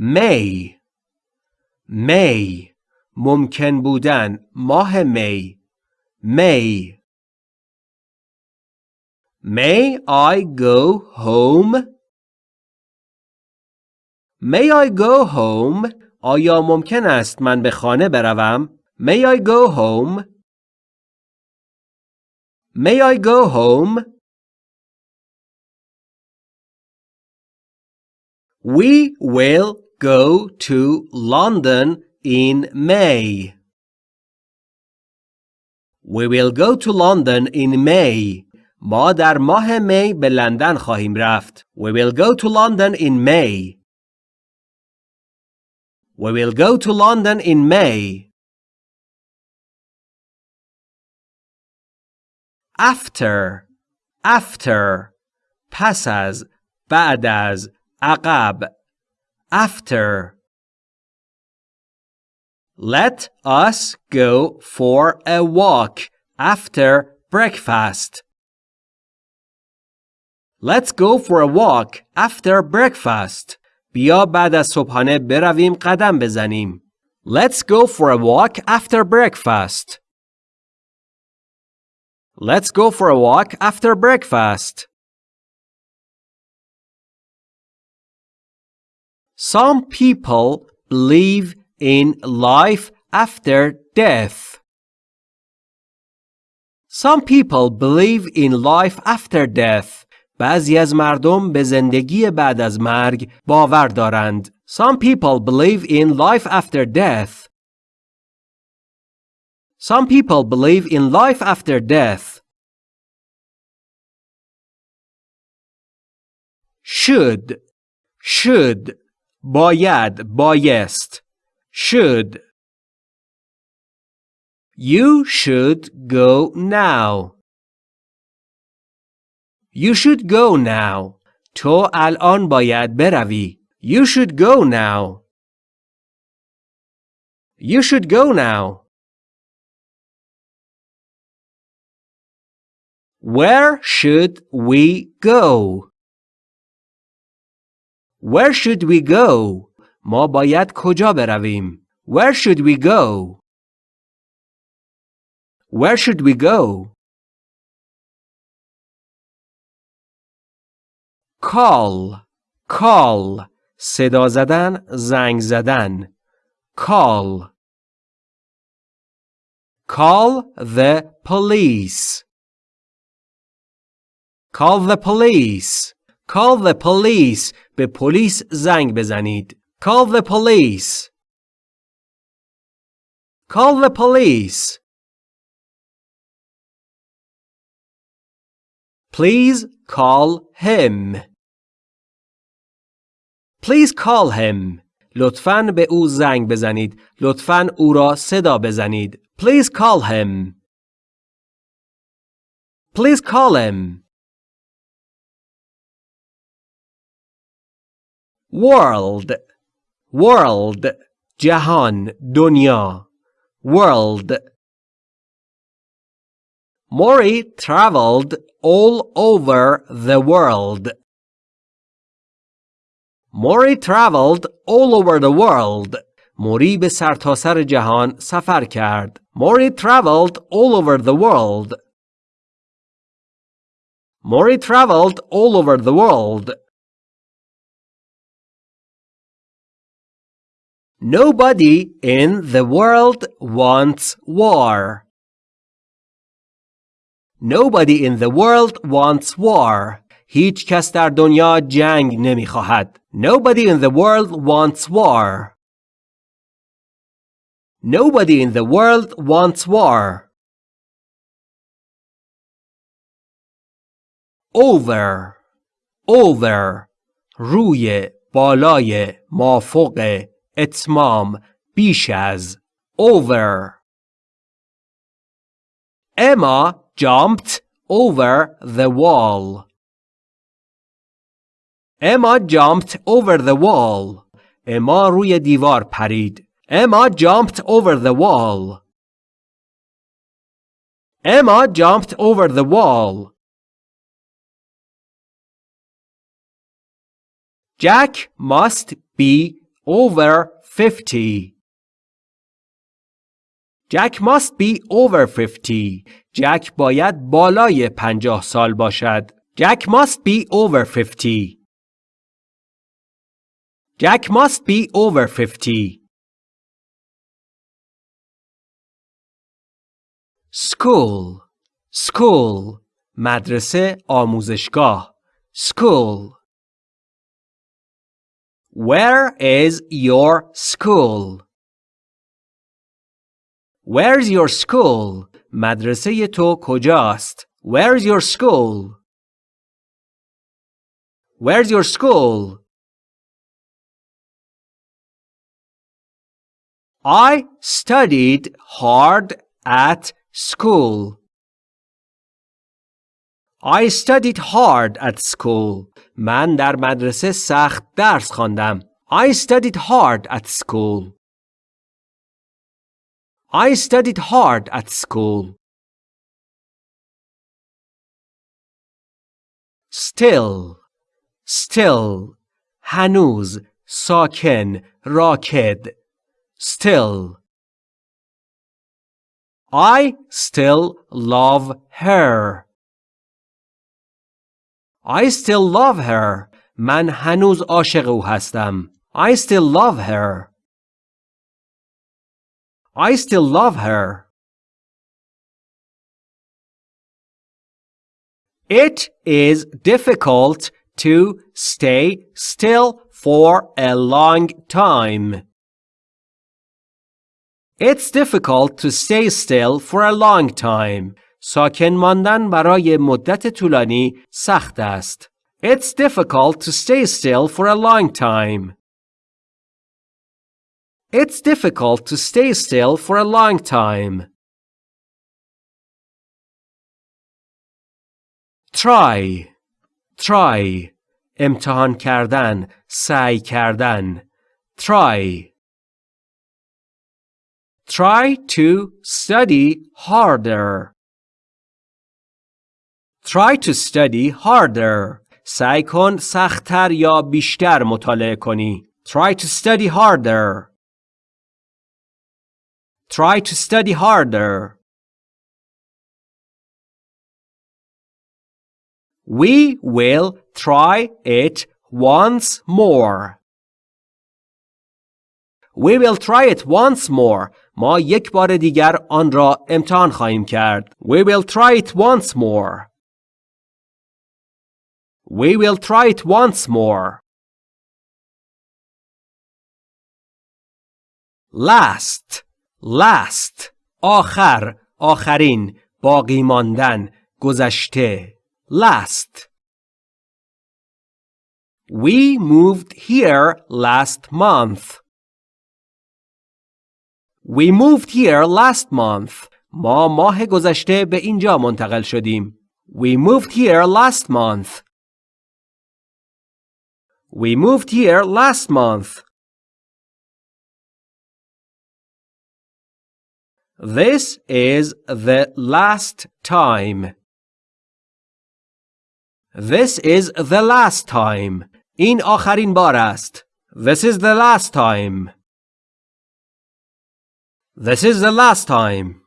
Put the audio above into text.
May May ممکن بودن ماه می May May I go home? May I go home? آیا ممکن است من به خانه بروم؟ May I go home? May I go home? We will go to London in May. We will go to London in May. ما در ماه می به لندن خواهیم رفت. We will go to London in May. We will go to London in May. After after پس از بعد از عقب after Let us go for a walk after breakfast. Let's go for a walk after breakfast. بیا بعد از صبحانه برویم قدم بزنیم. Let's go for a walk after breakfast. Let's go for a walk after breakfast. Some people believe in life after death. Some people believe in life after death. بعضی از مردم به زندگی بعد از مرگ باور دارند. Some people believe in life after death. Some people believe in life after death. Should should باید بایست should You should go now. You should go now. تو الان باید بروی. You should go now. You should go now. Where should we go? Where should we go? ما باید کجا برویم؟ Where should we go? Where should we go? Call call صدا زدن زنگ زدن call Call the police Call the police Call the police به پلیس زنگ بزنید Call the police. Call the police. Please call him. Please call him. لطفاً به او زنگ بزنید. لطفاً او را صدا بزنید. Please call him. Please call him. World world جهان دنیا world Mori traveled all over the world. Mori traveled all over the world. موری به سرتاسر جهان سفر کرد. Mori traveled all over the world. Mori traveled all over the world. Nobody in the world wants war. Nobody in the world wants war. هیچ کس در دنیا جنگ نمی خواهد. Nobody in the world wants war. Nobody in the world wants war. Over over روی بالای مافوق اتمام بیش از over Emma jumped over the wall. Emma jumped over the wall. اما روی دیوار پرید. Emma jumped over the wall. Emma jumped over the wall. Jack must be over 50. Jack must be over 50. جک باید بالای پنجاه سال باشد. Jack must be over 50. Jack must be over 50. School School مدرسه آموزشگاه School Where is your school? Where's your school? مدرسه تو کجاست؟ Where's your school? Where's your school? I studied hard at school. I studied hard at school. من در مدرسه سخت درس خواندم. I studied hard at school. I studied hard at school. Still still هنوز ساکن راکد still I still love her I still love her من هنوز عاشق او هستم I still love her I still love her It is difficult to stay still for a long time. It's difficult to stay still for a long time. ساکن ماندن برای مدت طولانی سخت است. It's difficult to stay still for a long time. It's difficult to stay still for a long time. Try. Try. امتحان کردن. سعی کردن. Try. Try to study harder. Try to study harder. سعی کن سختتر یا بیشتر مطالعه کنی. Try to study harder. Try to study harder. We will try it once more. We will try it once more. ما یک بار دیگر آن را امتحان خواهیم کرد. We will try it once more. We will try it once more. Last last آخر آخرین باقی ماندن گذشته last We moved here last month. We moved here last month. ما ماه گذشته به اینجا منتقل شدیم. We moved here last month. We moved here last month. This is the last time. This is the last time. این آخرین بار است. This is the last time. This is the last time.